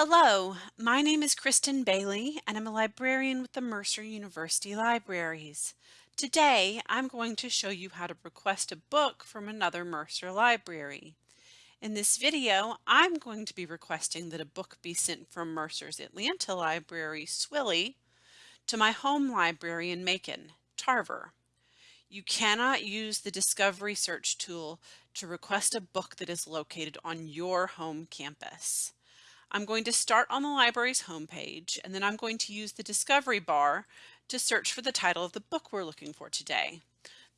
Hello, my name is Kristen Bailey and I'm a librarian with the Mercer University Libraries. Today I'm going to show you how to request a book from another Mercer library. In this video I'm going to be requesting that a book be sent from Mercer's Atlanta library, Swilley, to my home library in Macon, Tarver. You cannot use the Discovery Search tool to request a book that is located on your home campus. I'm going to start on the library's homepage and then I'm going to use the discovery bar to search for the title of the book we're looking for today.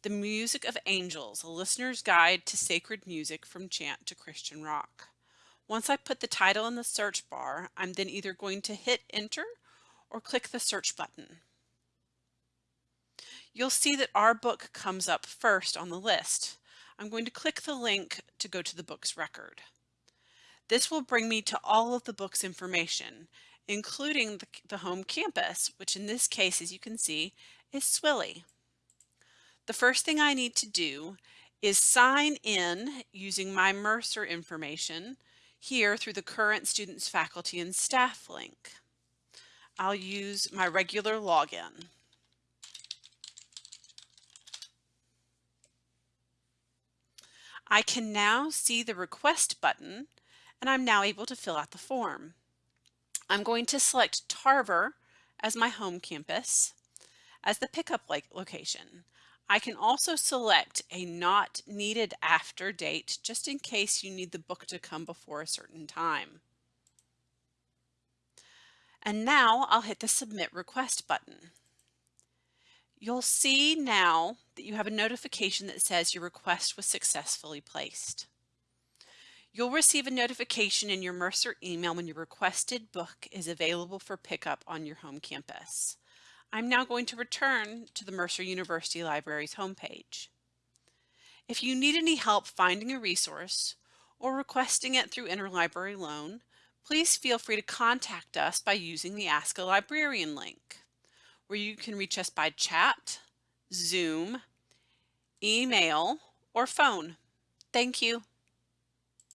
The Music of Angels, a listener's guide to sacred music from chant to Christian rock. Once I put the title in the search bar, I'm then either going to hit enter or click the search button. You'll see that our book comes up first on the list. I'm going to click the link to go to the book's record. This will bring me to all of the book's information, including the, the home campus, which in this case, as you can see, is Swilley. The first thing I need to do is sign in using my Mercer information here through the current students, faculty, and staff link. I'll use my regular login. I can now see the request button and I'm now able to fill out the form. I'm going to select Tarver as my home campus as the pickup location. I can also select a not needed after date just in case you need the book to come before a certain time. And now I'll hit the submit request button. You'll see now that you have a notification that says your request was successfully placed. You'll receive a notification in your Mercer email when your requested book is available for pickup on your home campus. I'm now going to return to the Mercer University Library's homepage. If you need any help finding a resource or requesting it through interlibrary loan, please feel free to contact us by using the Ask a Librarian link, where you can reach us by chat, Zoom, email, or phone. Thank you.